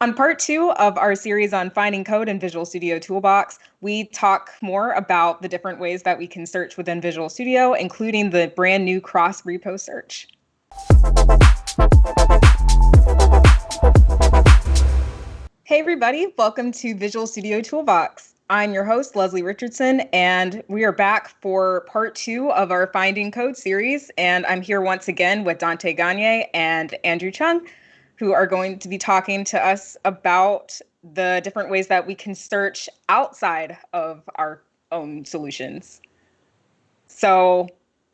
On part two of our series on finding code in Visual Studio Toolbox, we talk more about the different ways that we can search within Visual Studio, including the brand new cross repo search. Hey everybody, welcome to Visual Studio Toolbox. I'm your host, Leslie Richardson, and we are back for part two of our Finding Code series. And I'm here once again with Dante Gagne and Andrew Chung who are going to be talking to us about the different ways that we can search outside of our own solutions. So,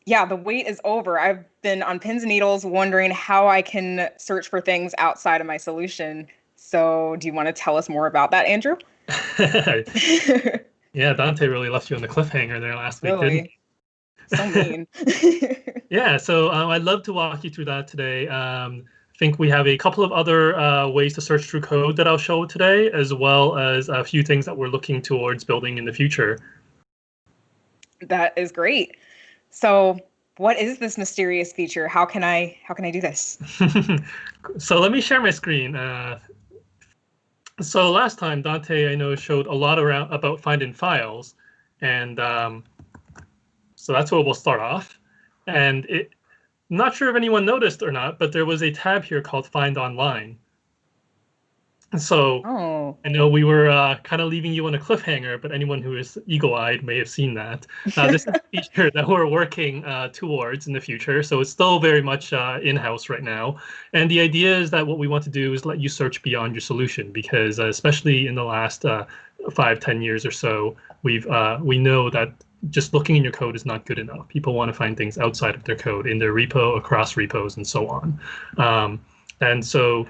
yeah, the wait is over. I've been on pins and needles wondering how I can search for things outside of my solution. So, do you want to tell us more about that, Andrew? yeah, Dante really left you on the cliffhanger there last week, really? So mean. yeah, so um, I'd love to walk you through that today. Um, I think we have a couple of other uh, ways to search through code that I'll show today, as well as a few things that we're looking towards building in the future. That is great. So what is this mysterious feature? How can I how can I do this? so let me share my screen. Uh, so last time Dante I know showed a lot around about finding files, and um, so that's where we'll start off. And it I'm not sure if anyone noticed or not, but there was a tab here called Find Online. And so oh. I know we were uh, kind of leaving you on a cliffhanger, but anyone who is eagle-eyed may have seen that. Uh, this is a feature that we're working uh, towards in the future. So it's still very much uh, in-house right now. And the idea is that what we want to do is let you search beyond your solution, because uh, especially in the last uh, five, ten years or so, we've we know that just looking in your code is not good enough. People want to find things outside of their code in their repo, across repos, and so on. Um, and so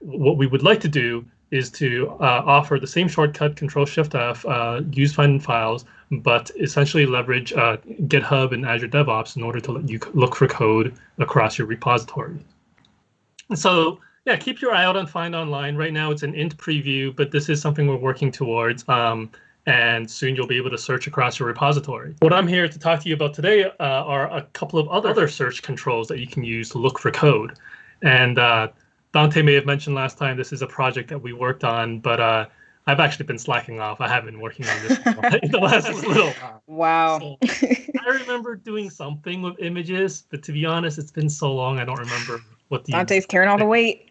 what we would like to do is to uh, offer the same shortcut, Control Shift F, uh, use find files, but essentially leverage uh, GitHub and Azure DevOps in order to let you look for code across your repository. So yeah, keep your eye out on Find Online. Right now it's an int preview, but this is something we're working towards. Um, and soon you'll be able to search across your repository. What I'm here to talk to you about today uh, are a couple of other search controls that you can use to look for code. And uh, Dante may have mentioned last time this is a project that we worked on, but uh, I've actually been slacking off. I haven't been working on this in the last little. Wow. So I remember doing something with images, but to be honest, it's been so long I don't remember what the. Dante's carrying all the weight.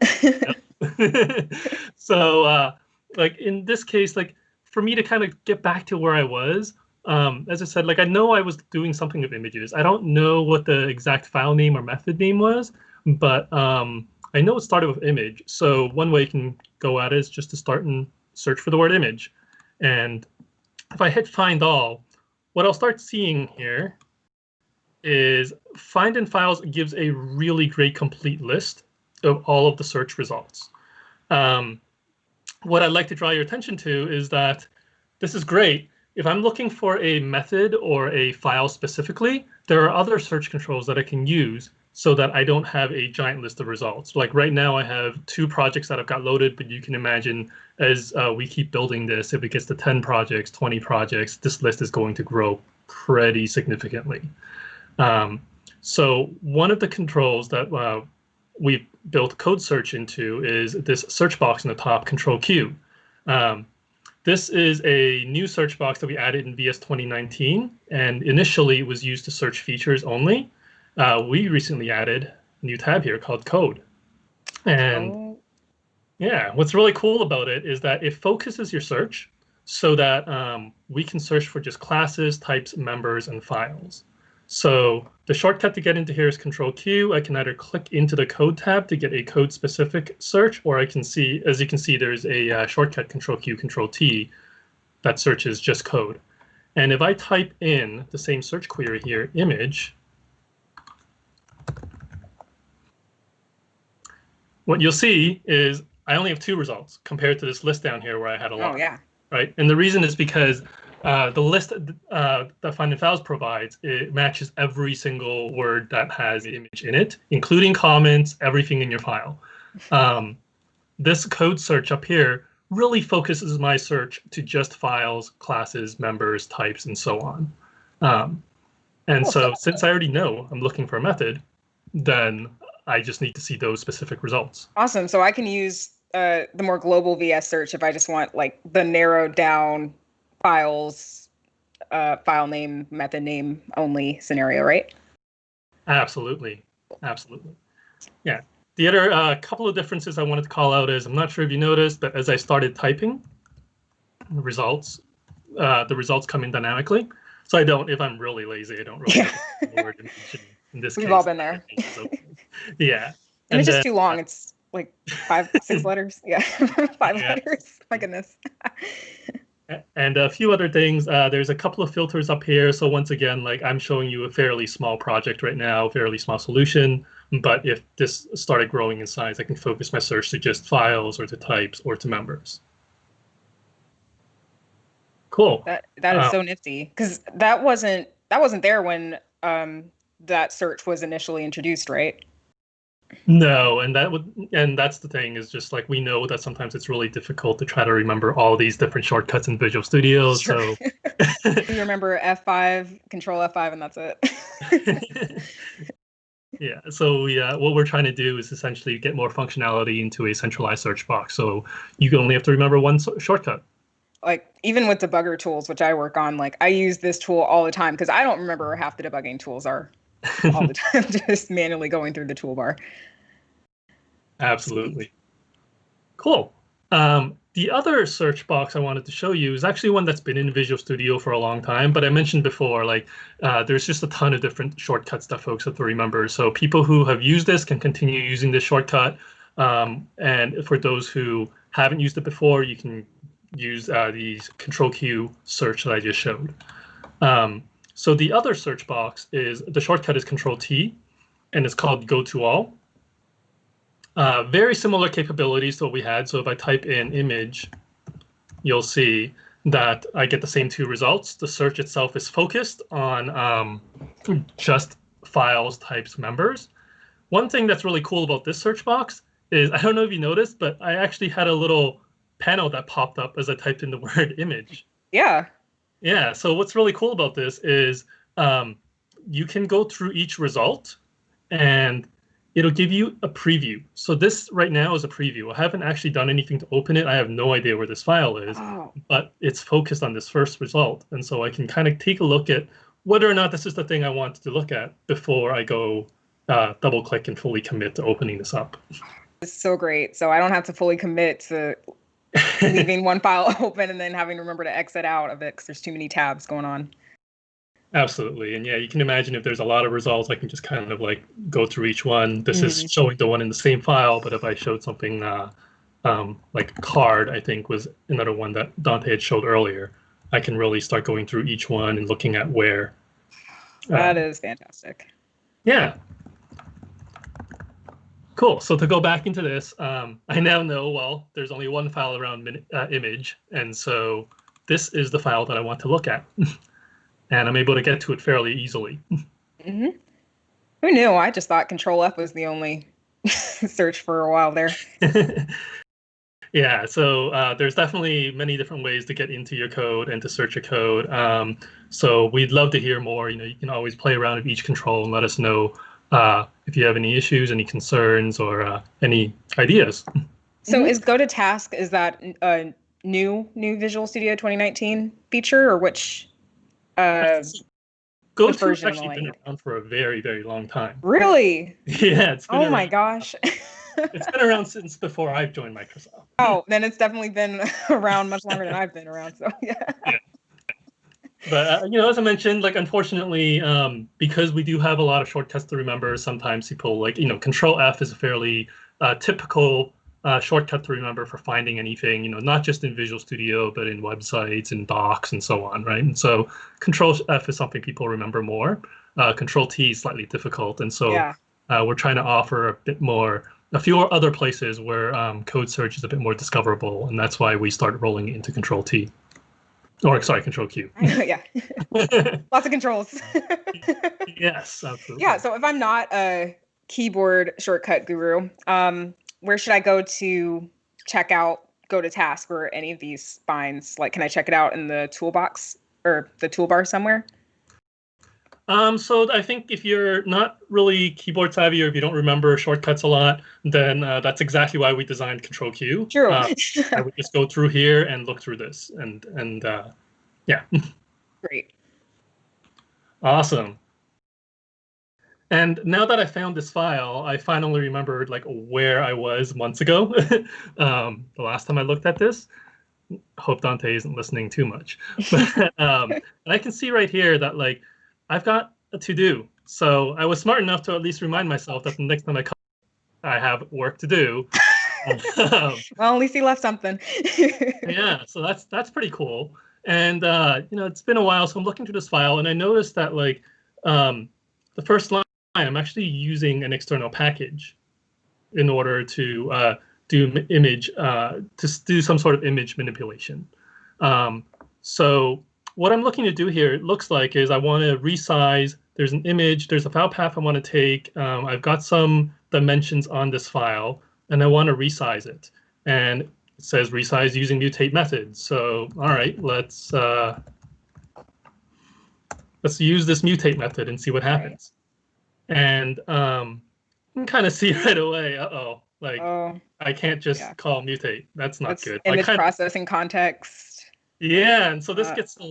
so, uh, like in this case, like for me to kind of get back to where I was, um, as I said, like I know I was doing something with images. I don't know what the exact file name or method name was, but um, I know it started with image. So one way you can go at it is just to start and search for the word image. And if I hit find all, what I'll start seeing here is find in files gives a really great complete list of all of the search results. Um, what I'd like to draw your attention to is that this is great. If I'm looking for a method or a file specifically, there are other search controls that I can use so that I don't have a giant list of results. Like right now, I have two projects that I've got loaded, but you can imagine as uh, we keep building this, if it gets to 10 projects, 20 projects, this list is going to grow pretty significantly. Um, so one of the controls that uh, we've built code search into is this search box in the top, Control Q. Um, this is a new search box that we added in VS 2019, and initially it was used to search features only. Uh, we recently added a new tab here called Code. And oh. yeah, what's really cool about it is that it focuses your search so that um, we can search for just classes, types, members, and files. So the shortcut to get into here is Control Q. I can either click into the code tab to get a code specific search, or I can see, as you can see, there's a uh, shortcut Control Q, Control T that searches just code. And if I type in the same search query here, image, what you'll see is I only have two results compared to this list down here where I had a lot. Oh, yeah. Right. And the reason is because uh, the list uh, that Find in Files provides, it matches every single word that has the image in it, including comments, everything in your file. Um, this code search up here really focuses my search to just files, classes, members, types, and so on. Um, and so since I already know I'm looking for a method, then I just need to see those specific results. Awesome. So I can use uh, the more global VS search if I just want like the narrowed down files, uh, file name, method name only scenario, right? Absolutely, absolutely. Yeah. The other uh, couple of differences I wanted to call out is I'm not sure if you noticed, but as I started typing, the results, uh, the results come in dynamically. So I don't, if I'm really lazy, I don't really Yeah. in, in this We've case. all been there. So, yeah. And, it's just too long. It's like five, six letters. Yeah, five Yeah. letters. My goodness. And a few other things. Uh, there's a couple of filters up here. So once again, like I'm showing you a fairly small project right now, fairly small solution. But if this started growing in size, I can focus my search to just files or to types or to members. Cool. That that is Uh, so nifty because that wasn't that wasn't there when um that search was initially introduced, right? No, and that would and that's the thing is just like we know that sometimes it's really difficult to try to remember all these different shortcuts in Visual Studio. Sure. So you remember F5, Control F5, and that's it. yeah, so we, uh, what we're trying to do is essentially get more functionality into a centralized search box. So you only have to remember one so- shortcut. like even with debugger tools, which I work on, like I use this tool all the time because I don't remember where half the debugging tools are all the time, just manually going through the toolbar. Absolutely. Cool. Um, the other search box I wanted to show you is actually one that's been in Visual Studio for a long time, but I mentioned before, like uh, there's just a ton of different shortcuts that folks have to remember. So people who have used this can continue using this shortcut. Um, and for those who haven't used it before, you can use uh, the Control Q search that I just showed. Um, so the other search box is the shortcut is Control T, and it's called Go to All. Uh, very similar capabilities to what we had. So if I type in image, you'll see that I get the same two results. The search itself is focused on um, just files, types, members. One thing that's really cool about this search box is, I don't know if you noticed, but I actually had a little panel that popped up as I typed in the word image. Yeah. Yeah. So what's really cool about this is um, you can go through each result and it'll give you a preview. So this right now is a preview. I haven't actually done anything to open it. I have no idea where this file is, Oh, but it's focused on this first result. And so I can kind of take a look at whether or not this is the thing I wanted to look at before I go uh, double click and fully commit to opening this up. it's so great. So I don't have to fully commit to leaving one file open and then having to remember to exit out of it because there's too many tabs going on. Absolutely. And yeah, you can imagine if there's a lot of results, I can just kind of like go through each one. This is Mhm. showing the one in the same file, but if I showed something uh, um, like card, I think was another one that Dante had showed earlier, I can really start going through each one and looking at where. That is fantastic. yeah. Cool. So to go back into this, um, I now know, well, there's only one file around min- uh, image. And so this is the file that I want to look at. and I'm able to get to it fairly easily. hmm Who knew? I just thought Control F was the only search for a while there. yeah, so uh, there's definitely many different ways to get into your code and to search your code. Um, so we'd love to hear more. You know, you can always play around with each control and let us know uh, if you have any issues, any concerns, or uh, any ideas. So Mhm. is Go to Task is that a new new Visual Studio 2019 feature or which? Uh, Go What to has actually been around for a very, very long time. really? Yeah, it's been Oh my gosh! It's been around since before I've joined Microsoft. oh, then it's definitely been around much longer than I've been around. So yeah. But uh, you know as i mentioned like unfortunately um, because we do have a lot of shortcuts to remember sometimes people like you know control f is a fairly uh, typical uh, shortcut to remember for finding anything you know not just in visual studio but in websites and docs and so on right? And so control f is something people remember more. Uh, control t is slightly difficult. And so yeah. uh, we're trying to offer a bit more a few other places where um, code search is a bit more discoverable. And that's why we start rolling into control t or sorry control q yeah. Lots of controls. yes, absolutely. yeah. So if I'm not a keyboard shortcut guru, um, where should I go to check out Go to Task or any of these finds? Like, can I check it out in the toolbox or the toolbar somewhere? Um, so I think if you're not really keyboard savvy or if you don't remember shortcuts a lot, then uh, that's exactly why we designed Control Q. Sure. Uh, I would just go through here and look through this, and and uh, yeah. Great. Awesome. And now that I found this file, I finally remembered like where I was months ago. um, the last time I looked at this. Hope Dante isn't listening too much. But um, I can see right here that like I've got a to do. So I was smart enough to at least remind myself that the next time I come, I have work to do. um, well, at least he left something. yeah, so that's that's pretty cool. And uh, you know, it's been a while, so I'm looking through this file, and I noticed that like um, the first line, I'm actually using an external package in order to uh, do image uh, to do some sort of image manipulation. Um, so what I'm looking to do here, it looks like, is I want to resize. There's an image, there's a file path I want to take. Um, I've got some dimensions on this file, and I want to resize it. And it says resize using mutate method. So, all right, let's uh, let's use this mutate method and see what happens. Right. And um, you can kind of see right away, uh-oh, like oh, I can't just yeah. call mutate. That's not That's good. Image like, processing context yeah, and so this uh, gets a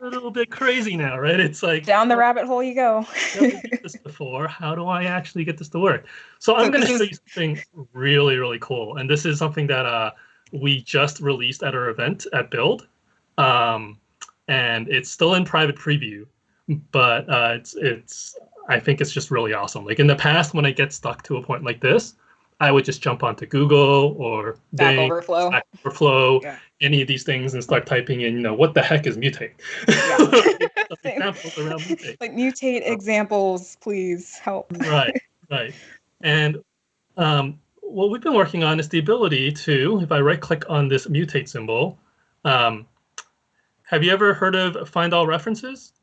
little bit crazy now, right? It's like down the rabbit hole you go. this before. How do I actually get this to work? So, so I'm going to show you something really, really cool, and this is something that uh, we just released at our event at Build, um, and it's still in private preview, but uh, it's it's I think it's just really awesome. Like in the past, when I get stuck to a point like this, I would just jump onto Google or Stack Bing, Overflow, Stack Overflow, yeah. any of these things, and start typing in, you know, what the heck is mutate? Yeah. examples around mutate. Like mutate examples, please help. right, right. And um, what we've been working on is the ability to, if I right click on this mutate symbol, um, have you ever heard of find all references?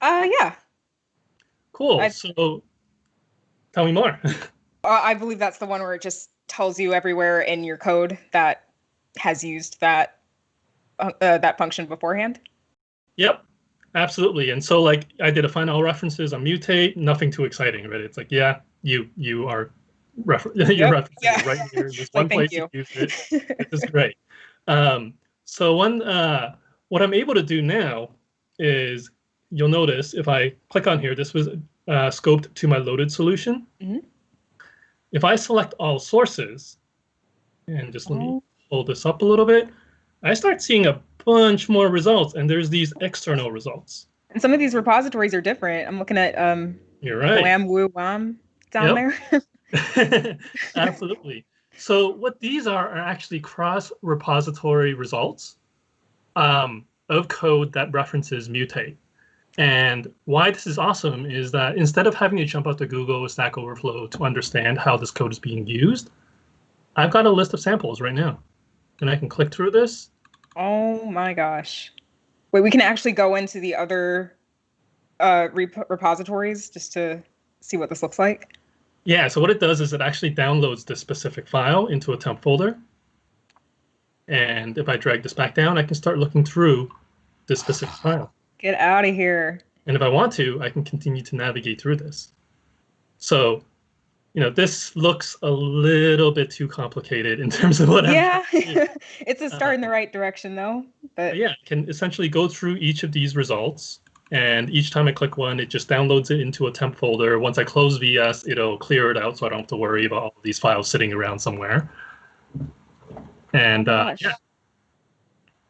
Uh, yeah. Cool. I've... So tell me more. Uh, I believe that's the one where it just tells you everywhere in your code that has used that uh, uh, that function beforehand. Yep, absolutely. And so like I did a find all references on mutate, nothing too exciting, right? It's like, yeah, you you are refer you're yep. referencing yeah. right here. There's one place you. you it. This is great. Um, so one uh, what I'm able to do now is you'll notice if I click on here, this was uh, scoped to my loaded solution. Mm -hmm. If I select all sources, and just let me oh. hold this up a little bit, I start seeing a bunch more results, and there's these external results. And some of these repositories are different. I'm looking at um, You're right. Wham Woo Wham down yep. there. Absolutely. So what these are are actually cross-repository results um, of code that references mutate. And why this is awesome is that instead of having to jump out to Google or Stack Overflow to understand how this code is being used, I've got a list of samples right now. And I can click through this. Oh my gosh. Wait, we can actually go into the other uh, rep repositories just to see what this looks like? Yeah, so what it does is it actually downloads this specific file into a temp folder. And if I drag this back down, I can start looking through this specific file. Get out of here. And if I want to, I can continue to navigate through this. So, you know, this looks a little bit too complicated in terms of what yeah. it's a start uh, in the right direction though. But yeah, I can essentially go through each of these results. And each time I click one, it just downloads it into a temp folder. Once I close VS, it'll clear it out so I don't have to worry about all these files sitting around somewhere. And uh, yeah.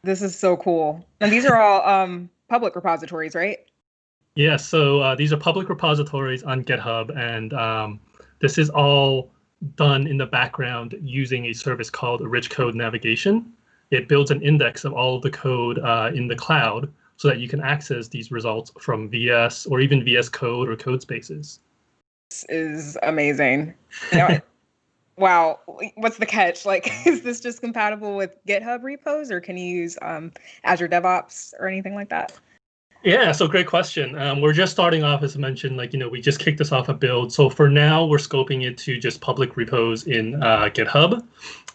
This is so cool. And these are all um, public repositories, right? Yeah, so uh, these are public repositories on GitHub, and um, this is all done in the background using a service called Rich Code Navigation. It builds an index of all of the code uh, in the cloud so that you can access these results from VS or even VS Code or Codespaces. This is amazing. You know, wow, what's the catch? Like, is this just compatible with GitHub repos or can you use um, Azure DevOps or anything like that? Yeah, so great question. Um, we're just starting off, as I mentioned, like, you know, we just kicked this off a build. So for now, we're scoping it to just public repos in uh, GitHub.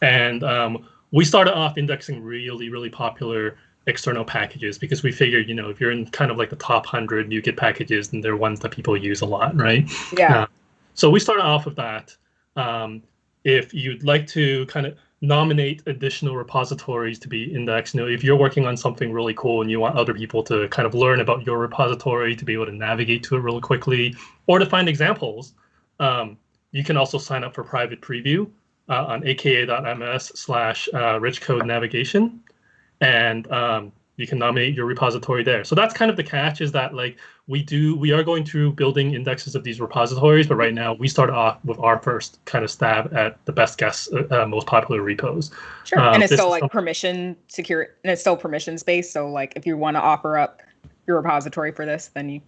And um, we started off indexing really, really popular external packages because we figured, you know, if you're in kind of like the top 100 NuGet packages, and they're ones that people use a lot, right? Yeah. Uh, so we started off with that. Um, if you'd like to kind of nominate additional repositories to be indexed, you know, if you're working on something really cool and you want other people to kind of learn about your repository to be able to navigate to it really quickly or to find examples, um, you can also sign up for private preview uh, on aka.ms slash uh, rich code navigation. And um, you can nominate your repository there. So that's kind of the catch is that like we do, we are going through building indexes of these repositories, but right now we start off with our first kind of stab at the best guess, uh, uh most popular repos. Sure, uh, and it's still like permission secure, and it's still permissions based. So like if you want to offer up your repository for this, then you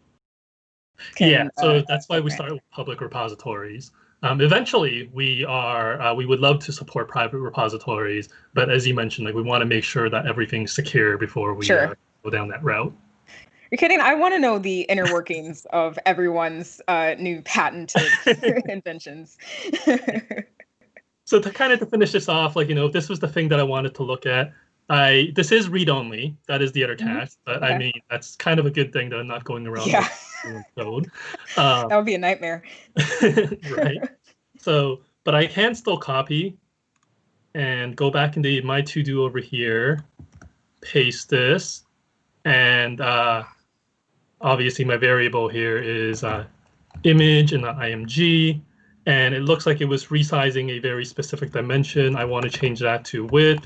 can, yeah, so uh, that's why we start with public repositories. Um, eventually, we are uh, we would love to support private repositories, but as you mentioned, like we want to make sure that everything's secure before we sure. uh, go down that route. You're kidding? I want to know the inner workings of everyone's uh, new patented inventions. so to kind of to finish this off, like you know, if this was the thing that I wanted to look at, I this is read only. That is the other mm-hmm. catch, but okay. I mean that's kind of a good thing that I'm not going around. Yeah. code. Uh, that would be a nightmare. right. So, but I can still copy and go back into my to do over here, paste this, and uh, obviously my variable here is uh, image and the img. And it looks like it was resizing a very specific dimension. I want to change that to width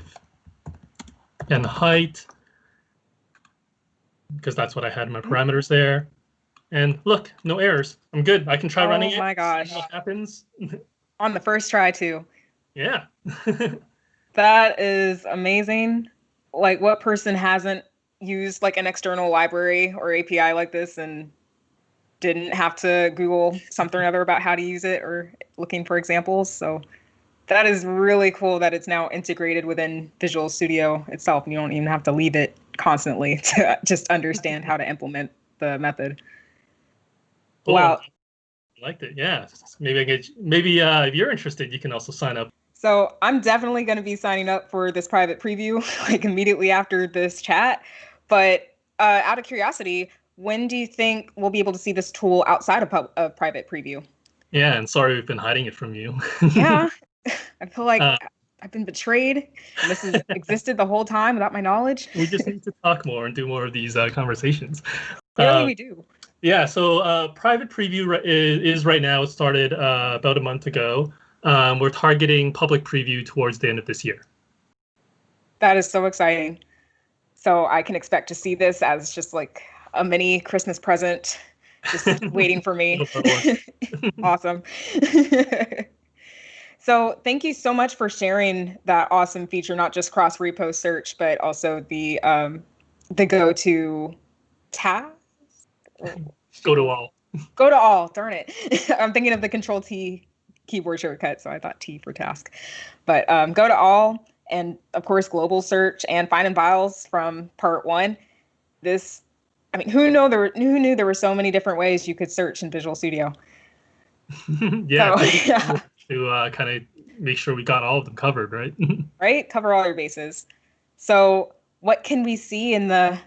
and height because that's what I had in my mm-hmm. parameters there. And look, no errors. I'm good. I can try oh running it. Oh my gosh. what happens. On the first try too. Yeah. that is amazing. Like what person hasn't used like an external library or API like this and didn't have to Google something or other about how to use it or looking for examples. So that is really cool that it's now integrated within Visual Studio itself. You don't even have to leave it constantly to just understand how to implement the method. Cool. Wow. I liked it. Yeah. Maybe I get maybe uh, if you're interested, you can also sign up. So I'm definitely going to be signing up for this private preview like immediately after this chat. But uh, out of curiosity, when do you think we'll be able to see this tool outside of, pub- of private preview? Yeah, and sorry we've been hiding it from you. yeah, I feel like uh, I've been betrayed. And this has existed the whole time without my knowledge. we just need to talk more and do more of these uh, conversations. Clearly, uh, we do. Yeah, so uh, private preview is, is, right now. It started uh, about a month ago. Um, we're targeting public preview towards the end of this year. That is so exciting. So I can expect to see this as just like a mini Christmas present, just waiting for me. awesome. So thank you so much for sharing that awesome feature, not just cross repo search, but also the um, the go to tab Go to all. Go to all. Darn it. I'm thinking of the Control T keyboard shortcut, so I thought T for task. But um, go to all, and of course, global search and find and files from part one. This, I mean, who know there? Who knew there were so many different ways you could search in Visual Studio? yeah, so, yeah. To uh, kind of make sure we got all of them covered, right? right, cover all your bases. So, what can we see in the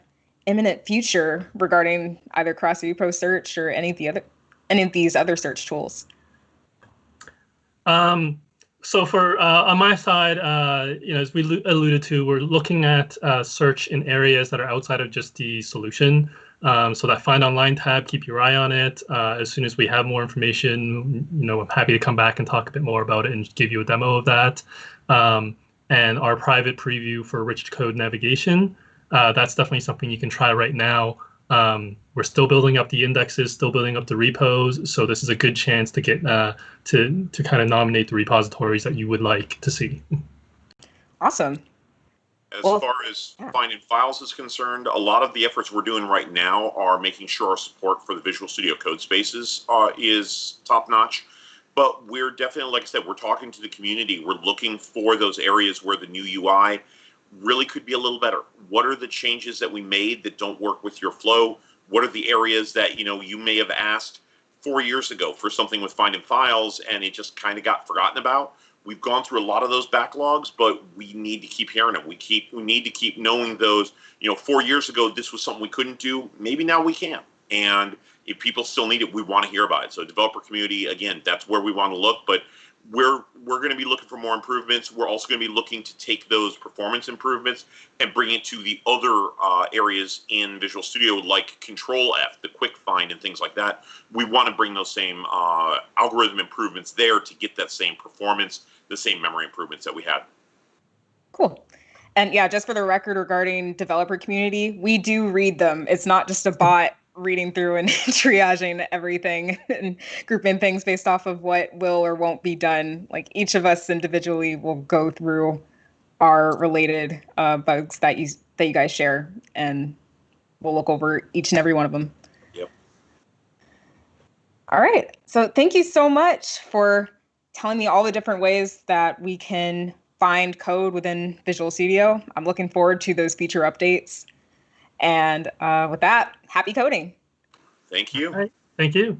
imminent future regarding either CrossView repo search or any of the other any of these other search tools? Um, so for uh, on my side, uh, you know, as we alluded to, we're looking at uh, search in areas that are outside of just the solution. Um, so that find online tab, keep your eye on it. Uh, as soon as we have more information, you know, I'm happy to come back and talk a bit more about it and give you a demo of that. Um, and our private preview for rich code navigation uh, that's definitely something you can try right now. Um, we're still building up the indexes, still building up the repos, so this is a good chance to get uh, to to kind of nominate the repositories that you would like to see. Awesome. As well, far as yeah. finding files is concerned, a lot of the efforts we're doing right now are making sure our support for the Visual Studio Codespaces uh, is top notch. But we're definitely, like I said, we're talking to the community. We're looking for those areas where the new UI really could be a little better. What are the changes that we made that don't work with your flow? What are the areas that you know you may have asked four years ago for something with finding files and it just kind of got forgotten about? We've gone through a lot of those backlogs, but we need to keep hearing them. We keep we need to keep knowing those. You know, four years ago this was something we couldn't do. Maybe now we can. And if people still need it, we want to hear about it. So developer community, again, that's where we want to look. But we're we're going to be looking for more improvements. We're also going to be looking to take those performance improvements and bring it to the other uh, areas in Visual Studio, like Control F, the quick find, and things like that. We want to bring those same uh, algorithm improvements there to get that same performance, the same memory improvements that we had. Cool. And yeah, just for the record regarding developer community, we do read them. It's not just a bot reading through and triaging everything and grouping things based off of what will or won't be done. Like each of us individually will go through our related uh, bugs that you that you guys share, and we'll look over each and every one of them. Yep. All right. So thank you so much for telling me all the different ways that we can find code within Visual Studio. I'm looking forward to those feature updates. And uh, with that, happy coding. Thank you. Right. Thank you.